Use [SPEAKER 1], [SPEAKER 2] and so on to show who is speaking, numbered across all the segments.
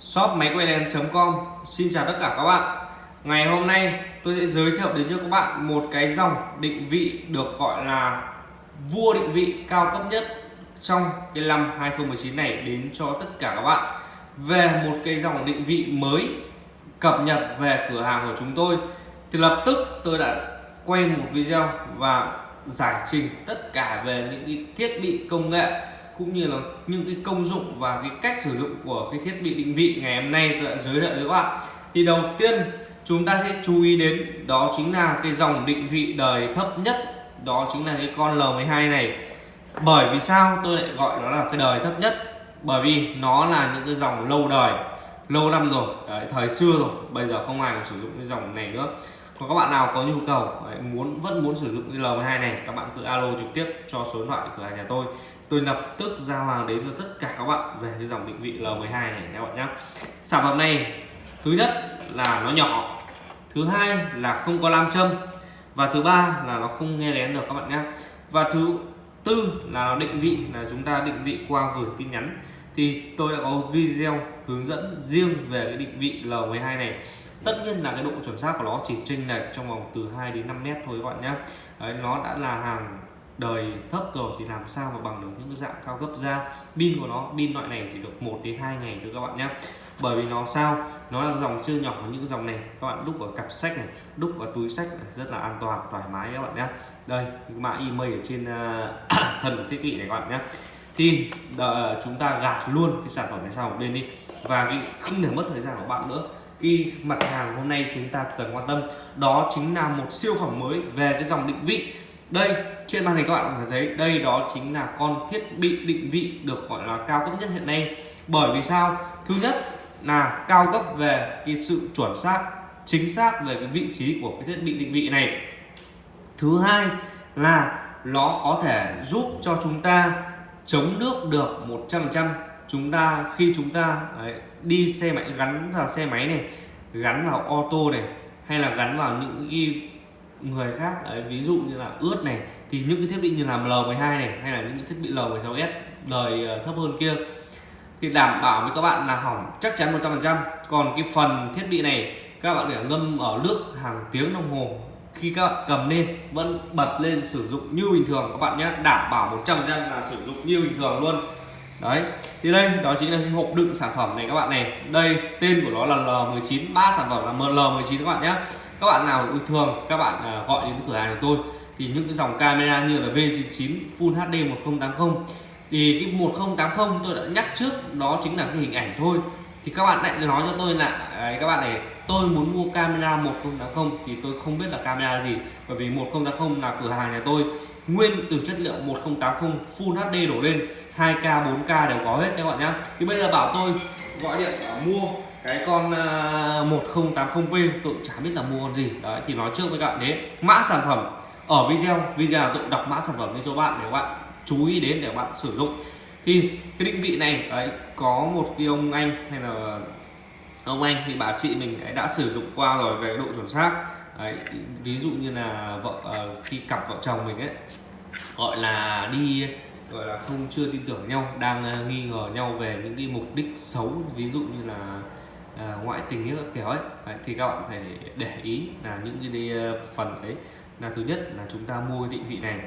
[SPEAKER 1] shop máy quay đèn.com Xin chào tất cả các bạn. Ngày hôm nay tôi sẽ giới thiệu đến cho các bạn một cái dòng định vị được gọi là vua định vị cao cấp nhất trong cái năm 2019 này đến cho tất cả các bạn. Về một cái dòng định vị mới cập nhật về cửa hàng của chúng tôi, thì lập tức tôi đã quay một video và giải trình tất cả về những cái thiết bị công nghệ cũng như là những cái công dụng và cái cách sử dụng của cái thiết bị định vị ngày hôm nay tôi đã giới thiệu với các bạn. Thì đầu tiên chúng ta sẽ chú ý đến đó chính là cái dòng định vị đời thấp nhất đó chính là cái con L12 này. Bởi vì sao tôi lại gọi nó là cái đời thấp nhất? Bởi vì nó là những cái dòng lâu đời lâu năm rồi đấy, thời xưa rồi bây giờ không ai còn sử dụng cái dòng này nữa còn các bạn nào có nhu cầu đấy, muốn vẫn muốn sử dụng cái L12 này các bạn cứ alo trực tiếp cho số điện thoại cửa hàng nhà tôi. Tôi lập tức giao hàng đến cho tất cả các bạn về cái dòng định vị L12 này các bạn nhé sản phẩm này thứ nhất là nó nhỏ thứ hai là không có nam châm và thứ ba là nó không nghe lén được các bạn nhé và thứ tư là nó định vị là chúng ta định vị qua gửi tin nhắn thì tôi đã có video hướng dẫn riêng về cái định vị L12 này. Tất nhiên là cái độ chuẩn xác của nó chỉ chênh lệch trong vòng từ 2 đến 5 mét thôi các bạn nhé. Đấy, nó đã là hàng đời thấp rồi thì làm sao mà bằng được những cái dạng cao cấp ra pin của nó pin loại này chỉ được 1 đến 2 ngày thôi các bạn nhé. Bởi vì nó sao? Nó là dòng siêu nhỏ những dòng này. Các bạn đúc vào cặp sách này đúc vào túi sách này, rất là an toàn thoải mái các bạn nhé. Đây mã email ở trên à, uh, thân thiết bị này các bạn nhé thì đợi ờ, chúng ta gạt luôn cái sản phẩm này sang một bên đi. Và không để mất thời gian của bạn nữa. Cái mặt hàng hôm nay chúng ta cần quan tâm đó chính là một siêu phẩm mới về cái dòng định vị. Đây, trên màn hình các bạn có thể thấy, đây đó chính là con thiết bị định vị được gọi là cao cấp nhất hiện nay. Bởi vì sao? Thứ nhất là cao cấp về cái sự chuẩn xác, chính xác về cái vị trí của cái thiết bị định vị này. Thứ hai là nó có thể giúp cho chúng ta chống nước được 100% chúng ta khi chúng ta đấy, đi xe máy gắn vào xe máy này gắn vào ô tô này hay là gắn vào những cái người khác đấy, ví dụ như là ướt này thì những cái thiết bị như là L12 này hay là những cái thiết bị L16S đời ờ, thấp hơn kia thì đảm bảo với các bạn là hỏng chắc chắn 100% còn cái phần thiết bị này các bạn để ngâm ở nước hàng tiếng đồng hồ khi các bạn cầm lên, vẫn bật lên sử dụng như bình thường các bạn nhé. Đảm bảo 100% là sử dụng như bình thường luôn. Đấy, thì đây, đó chính là cái hộp đựng sản phẩm này các bạn này. Đây, tên của nó là L19 ba sản phẩm là L19 các bạn nhé. Các bạn nào bình thường, các bạn à, gọi đến cửa hàng của tôi, thì những cái dòng camera như là V99 Full HD 1080 thì cái 1080 tôi đã nhắc trước, đó chính là cái hình ảnh thôi. Thì các bạn lại nói cho tôi là à, các bạn này tôi muốn mua camera 1080 thì tôi không biết là camera gì bởi vì 1080 là cửa hàng nhà tôi. Nguyên từ chất liệu 1080 Full HD đổ lên 2K 4K đều có hết các bạn nhé thì bây giờ bảo tôi gọi điện mua cái con à, uh, 1080p tôi chả biết là mua con gì. Đấy thì nói trước với các bạn đấy mã sản phẩm. Ở video video tôi đọc mã sản phẩm cho bạn để các bạn chú ý đến để bạn sử dụng. Thì cái định vị này đấy có một cái ông anh hay là ông anh thì bà chị mình đã sử dụng qua rồi về độ chuẩn xác. Đấy, ví dụ như là vợ uh, khi cặp vợ chồng mình ấy gọi là đi gọi là không chưa tin tưởng nhau đang uh, nghi ngờ nhau về những cái mục đích xấu ví dụ như là uh, ngoại tình như các kiểu ấy. Đấy, thì các bạn phải để ý là những cái phần đấy là thứ nhất là chúng ta mua cái định vị này.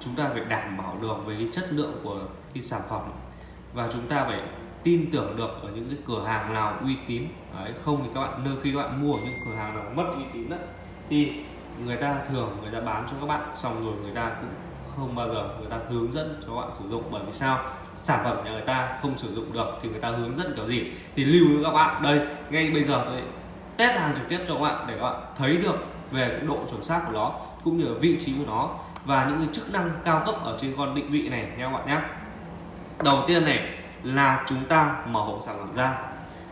[SPEAKER 1] Chúng ta phải đảm bảo được về cái chất lượng của cái sản phẩm và chúng ta phải tin tưởng được ở những cái cửa hàng nào uy tín. Đấy, không thì các bạn nơi khi các bạn mua ở những cửa hàng nào mất uy tín đó thì người ta thường người ta bán cho các bạn xong rồi người ta cũng không bao giờ người ta hướng dẫn cho các bạn sử dụng. Bởi vì sao? Sản phẩm nhà người ta không sử dụng được thì người ta hướng dẫn kiểu gì? Thì lưu với các bạn đây ngay bây giờ tôi test hàng trực tiếp cho các bạn để các bạn thấy được về cái độ chuẩn xác của nó cũng như là vị trí của nó và những cái chức năng cao cấp ở trên con định vị này nha các bạn nhé đầu tiên này là chúng ta mở hộp sản phẩm ra.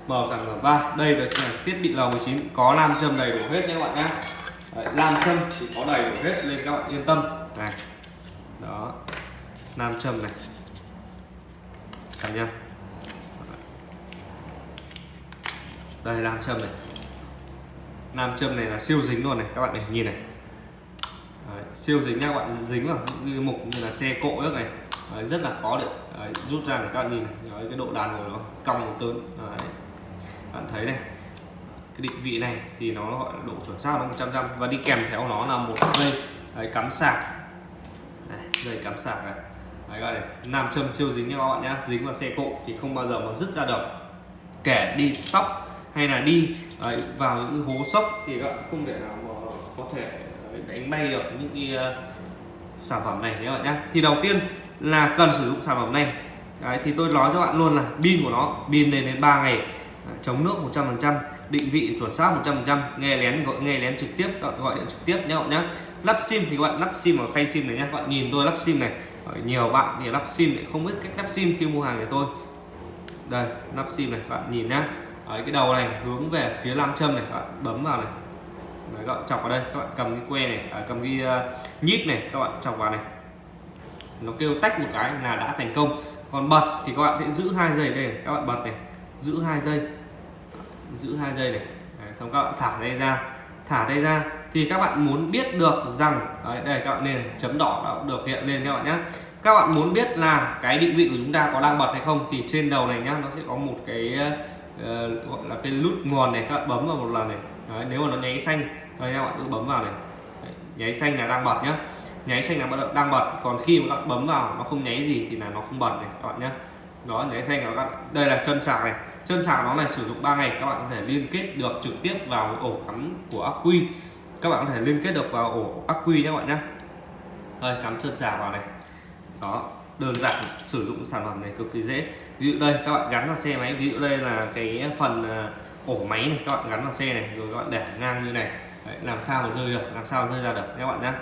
[SPEAKER 1] Mở sản phẩm ra. Đây là thiết bị L19 có nam châm đầy đủ hết nha các bạn nhé. Đấy, nam châm thì có đầy đủ hết nên các bạn yên tâm. Này. Đó. Nam châm này. Cả nha đây nam châm này. Nam châm này là siêu dính luôn này các bạn này nhìn này. Đấy, siêu dính nha các bạn. Dính vào mục như là xe cộ nước này đấy, rất là khó để đấy, rút ra để các bạn nhìn này. Đấy, cái độ đàn hồi nó cong một tớn. Đấy. bạn thấy này cái định vị này thì nó gọi là độ chuẩn xác nó 100 trăm và đi kèm theo nó là một dây đấy, cắm sạc. Này, dây cắm sạc này. Đấy gọi là nam châm siêu dính nha các bạn nhé dính vào xe cộ thì không bao giờ mà dứt ra được. Kẻ đi sóc hay là đi đấy, vào những hố sốc thì các bạn không thể nào mà có thể đánh bay được những cái uh, sản phẩm này nhé bạn nhé thì đầu tiên là cần sử dụng sản phẩm này. Đấy, thì tôi nói cho bạn luôn là pin của nó pin lên đến 3 ngày. Chống nước 100% định vị chuẩn xác 100% nghe lén gọi nghe lén trực tiếp gọi, điện trực tiếp nhé bạn nhé. Lắp sim thì các bạn lắp sim vào khay sim này nhé các bạn nhìn tôi lắp sim này. Nhiều bạn thì lắp sim lại không biết cách lắp sim khi mua hàng của tôi. Đây lắp sim này các bạn nhìn nhá. Đấy, cái đầu này hướng về phía nam châm này các bạn bấm vào này. Đấy, các bạn chọc vào đây các bạn cầm cái que này à, cầm cái uh, nhíp này các bạn chọc vào này nó kêu tách một cái là đã thành công. Còn bật thì các bạn sẽ giữ hai giây đây các bạn bật này giữ hai giây giữ hai giây này. Đấy, xong các bạn thả tay ra. Thả tay ra thì các bạn muốn biết được rằng đấy, đây các bạn nên chấm đỏ đã được hiện lên các bạn nhé các bạn muốn biết là cái định vị của chúng ta có đang bật hay không thì trên đầu này nhá nó sẽ có một cái uh, gọi là cái nút nguồn này các bạn bấm vào một lần này. Đấy, nếu mà nó nháy xanh thôi các bạn cứ bấm vào này. Đấy, nháy xanh là đang bật nhá nháy xanh là đang bật. Còn khi mà các bạn bấm vào nó không nháy gì thì là nó không bật này các bạn nhé đó nháy xanh là các bạn. Đây là chân sạc này. Chân sạc nó này sử dụng 3 ngày các bạn có thể liên kết được trực tiếp vào ổ cắm của ắc quy. Các bạn có thể liên kết được vào ổ ắc quy nhé các bạn nhé đây cắm chân sạc vào này. Đó đơn giản sử dụng sản phẩm này cực kỳ dễ. Ví dụ đây các bạn gắn vào xe máy. Ví dụ đây là cái phần à, ổ máy này các bạn gắn vào xe này rồi các bạn để ngang như này. Đấy, làm sao mà rơi được làm sao rơi ra được các bạn nhé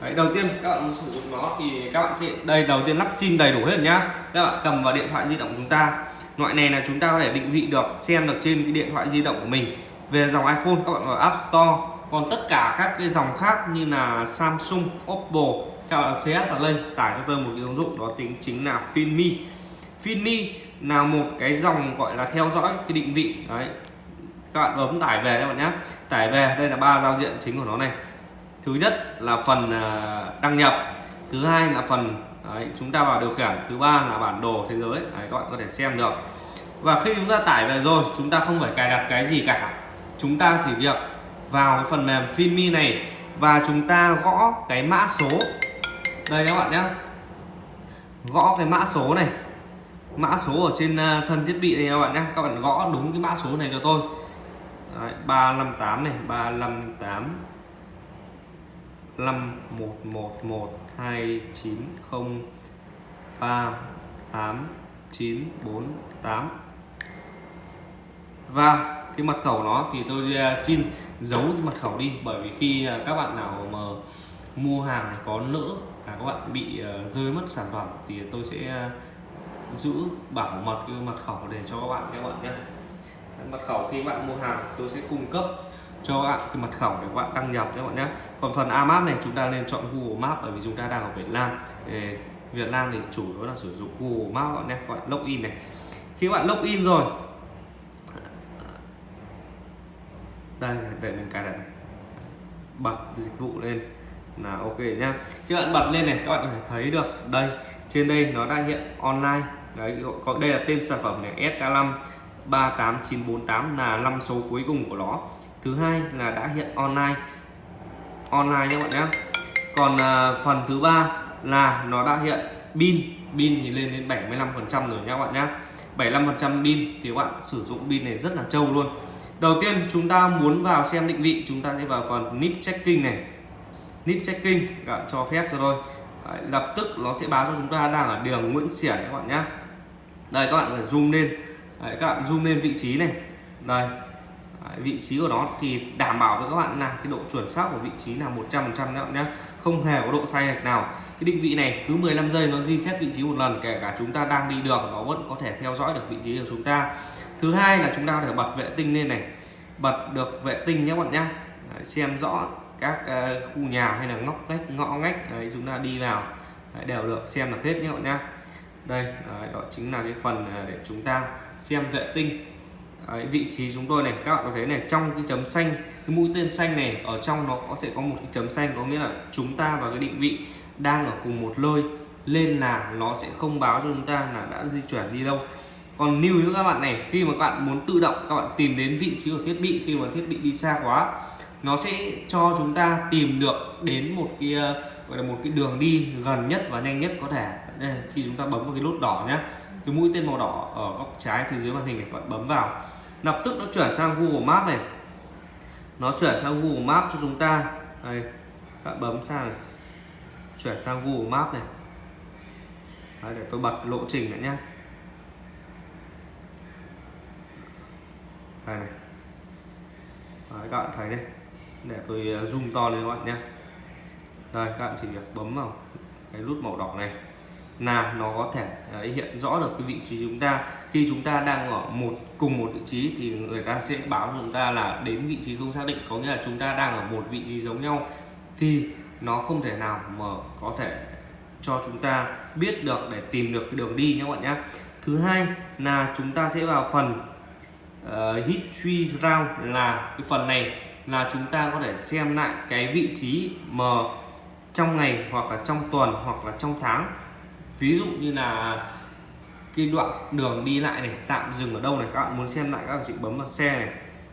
[SPEAKER 1] Đấy, đầu tiên các bạn sử dụng nó thì các bạn sẽ đây đầu tiên lắp sim đầy đủ hết nhá. Các bạn cầm vào điện thoại di động chúng ta. Loại này là chúng ta có thể định vị được xem được trên cái điện thoại di động của mình. Về dòng iPhone các bạn vào App Store. Còn tất cả các cái dòng khác như là Samsung, Oppo các bạn CS và lên tải cho tôi một cái ứng dụng đó tính chính là finmi finmi là một cái dòng gọi là theo dõi cái định vị. Đấy các bạn bấm tải về các bạn nhé tải về đây là ba giao diện chính của nó này thứ nhất là phần à, đăng nhập. Thứ hai là phần đấy, chúng ta vào điều khiển. Thứ ba là bản đồ thế giới. Đấy, các bạn có thể xem được. Và khi chúng ta tải về rồi chúng ta không phải cài đặt cái gì cả. Chúng ta chỉ việc vào cái phần mềm Finmi này và chúng ta gõ cái mã số. Đây các bạn nhé. Gõ cái mã số này. Mã số ở trên à, thân thiết bị này các bạn nhé. Các bạn gõ đúng cái mã số này cho tôi. Đấy, 358 này 358 5111 290 3898 và cái mật khẩu nó thì tôi à, xin giấu cái mật khẩu đi, bởi vì khi à, các bạn nào mà mua hàng này có lỡ là các bạn bị à, rơi mất sản phẩm thì tôi sẽ giữ bảo mật cái mật khẩu để cho các bạn các bạn nhé. Mật khẩu khi bạn mua hàng tôi sẽ cung cấp cho bạn cái mật khẩu để các bạn đăng nhập các bạn nhé. Còn phần AMAP này, chúng ta nên chọn Google map bởi vì chúng ta đang ở Việt Nam. Để Việt Nam thì chủ yếu là sử dụng Google map các bạn nhé các bạn login này. Khi bạn login rồi, đây, để mình cài đặt này. Bật dịch vụ lên là ok nhá khi bạn bật lên này, các bạn có thể thấy được, đây, trên đây nó đã hiện online. Đấy có đây là tên sản phẩm này SK5 38948 là năm số cuối cùng của nó thứ hai là đã hiện online. Online các bạn nhé. Còn uh, phần thứ ba là nó đã hiện pin. Pin thì lên đến 75 phần trăm rồi nha các bạn nhé. 75 phần trăm pin thì các bạn sử dụng pin này rất là trâu luôn. Đầu tiên chúng ta muốn vào xem định vị chúng ta sẽ vào phần nip checking này. Nip checking các bạn cho phép cho tôi. Đấy, lập tức nó sẽ báo cho chúng ta đang ở đường Nguyễn Xiển các bạn nhé. Đây các bạn phải zoom lên. Đấy, các bạn zoom lên vị trí này. Đây vị trí của nó thì đảm bảo với các bạn là cái độ chuẩn xác của vị trí là 100% các bạn nhé không hề có độ sai lệch nào. Cái định vị này cứ 15 giây nó reset vị trí một lần kể cả chúng ta đang đi đường nó vẫn có thể theo dõi được vị trí của chúng ta. Thứ hai là chúng ta phải bật vệ tinh lên này. Bật được vệ tinh nhé bạn nhé Đấy, xem rõ các uh, khu nhà hay là ngóc ngách ngõ ngách đấy, chúng ta đi vào đấy, đều được xem được hết nhé bạn nhé đây đấy, đó chính là cái phần ờ, để chúng ta xem vệ tinh đấy, vị trí chúng tôi này các bạn có thấy này trong cái chấm xanh cái mũi tên xanh này ở trong nó có sẽ có một cái chấm xanh có nghĩa là chúng ta và cái định vị đang ở cùng một nơi lên là nó sẽ không báo cho chúng ta là đã di chuyển đi đâu. Còn lưu ý các bạn này khi mà các bạn muốn tự động các bạn tìm đến vị trí của thiết bị khi mà thiết bị đi xa quá nó sẽ cho chúng ta tìm được đến một cái ờ, gọi là một cái đường đi gần nhất và nhanh nhất có thể. Đây, khi chúng ta bấm vào cái nút đỏ nhé cái mũi tên màu đỏ ở góc trái phía dưới màn hình này các bạn bấm vào. Lập tức nó chuyển sang Google Maps này. Nó chuyển sang Google Maps cho chúng ta. Đây các bạn bấm sang này chuyển sang Google Maps này. Đấy, để tôi bật lộ trình lại nhé đây này. Đấy, các bạn thấy đây. Để tôi ờ, zoom to lên các bạn nhé đây các bạn chỉ việc bấm vào cái nút màu đỏ này là nó có thể đấy, hiện rõ được cái vị trí chúng ta. Khi chúng ta đang ở một cùng một vị trí thì người ta sẽ báo cho chúng ta là đến vị trí không xác định có nghĩa là chúng ta đang ở một vị trí giống nhau. Thì nó không thể nào mà có thể cho chúng ta biết được để tìm được cái đường đi nhé các bạn nhé. Thứ hai là chúng ta sẽ vào phần uh, history round là cái phần này là chúng ta có thể xem lại cái vị trí mà trong ngày hoặc là trong tuần hoặc là trong tháng ví dụ như là cái đoạn đường đi lại này tạm dừng ở đâu này các bạn muốn xem lại các bạn chỉ bấm vào xe này.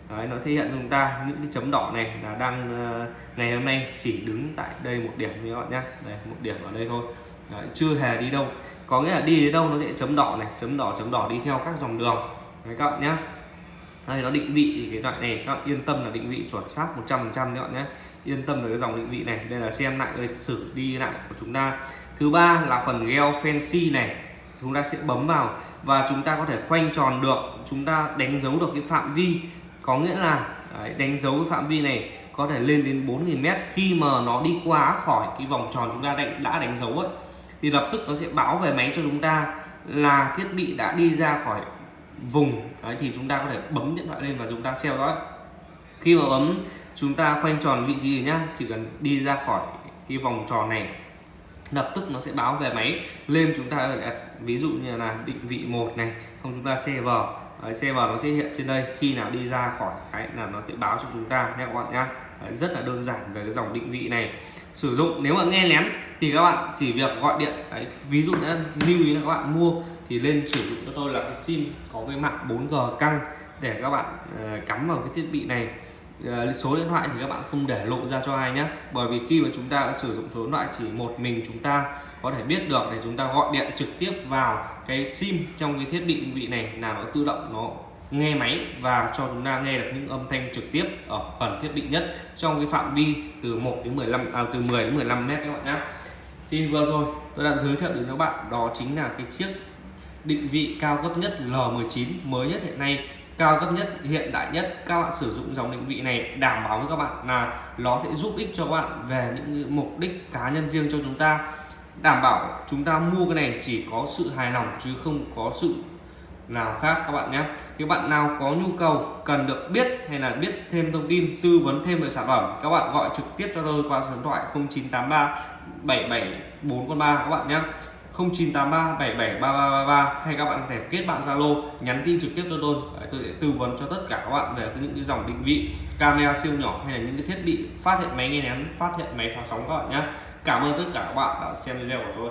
[SPEAKER 1] Đấy, nó sẽ hiện cho chúng ta những cái chấm đỏ này là đang uh, ngày hôm nay chỉ đứng tại đây một điểm như các bạn nhé đây một điểm ở đây thôi. Đấy, chưa hề đi đâu. Có nghĩa là đi đến đâu nó sẽ chấm đỏ này chấm đỏ chấm đỏ đi theo các dòng đường. Đấy, các bạn nhé đây nó định vị thì cái loại này các bạn yên tâm là định vị chuẩn xác 100% các bạn nhé. Yên tâm về cái dòng định vị này. Đây là xem lại lịch sử đi lại của chúng ta. Thứ ba là phần gel fancy này. Chúng ta sẽ bấm vào và chúng ta có thể khoanh tròn được. Chúng ta đánh dấu được cái phạm vi. Có nghĩa là đấy, đánh dấu cái phạm vi này có thể lên đến 4.000 mét. Khi mà nó đi qua khỏi cái vòng tròn chúng ta đánh, đã đánh dấu ấy thì lập tức nó sẽ báo về máy cho chúng ta là thiết bị đã đi ra khỏi vùng. Đấy, thì chúng ta có thể bấm điện thoại lên và chúng ta theo dõi khi mà bấm chúng ta khoanh tròn vị trí nhá chỉ cần đi ra khỏi cái vòng tròn này lập tức nó sẽ báo về máy. Lên chúng ta ví dụ như là định vị một này không chúng ta xe vào. Xe vào nó sẽ hiện trên đây. Khi nào đi ra khỏi cái là nó sẽ báo cho chúng ta nhé các bạn nhá rất là đơn giản về cái dòng định vị này. Sử dụng nếu mà nghe lén thì các bạn chỉ việc gọi điện Đấy, ví dụ như lưu ý là các bạn mua thì lên sử dụng cho tôi là cái sim có cái mạng 4G căng để các bạn uh, cắm vào cái thiết bị này. Uh, số điện thoại thì các bạn không để lộ ra cho ai nhé bởi vì khi mà chúng ta sử dụng số điện thoại chỉ một mình chúng ta có thể biết được để chúng ta gọi điện trực tiếp vào cái sim trong cái thiết bị định vị này là nó tự động nó nghe máy và cho chúng ta nghe được những âm thanh trực tiếp ở phần thiết bị nhất trong cái phạm vi từ 1 đến 15 à, từ 10 đến 15 mét các bạn nhé. Thì vừa rồi tôi đã giới thiệu đến các bạn đó chính là cái chiếc định vị cao cấp nhất L19 mới nhất hiện nay. Cao cấp nhất hiện đại nhất các bạn sử dụng dòng định vị này đảm bảo với các bạn là nó sẽ giúp ích cho các bạn về những mục đích cá nhân riêng cho chúng ta. Đảm bảo chúng ta mua cái này chỉ có sự hài lòng chứ không có sự nào khác các bạn nhé. Các bạn nào có nhu cầu cần được biết hay là biết thêm thông tin tư vấn thêm về sản phẩm các bạn gọi trực tiếp cho tôi qua số điện thoại 0983 774 các bạn nhé. 0983 773333 hay các bạn có thể kết bạn Zalo nhắn tin trực tiếp cho tôi. Đấy, tôi sẽ tư vấn cho tất cả các bạn về những cái dòng định vị camera siêu nhỏ hay là những cái thiết bị phát hiện máy nghe nén phát hiện máy phá sóng các bạn nhé. Cảm ơn tất cả các bạn đã xem video của tôi.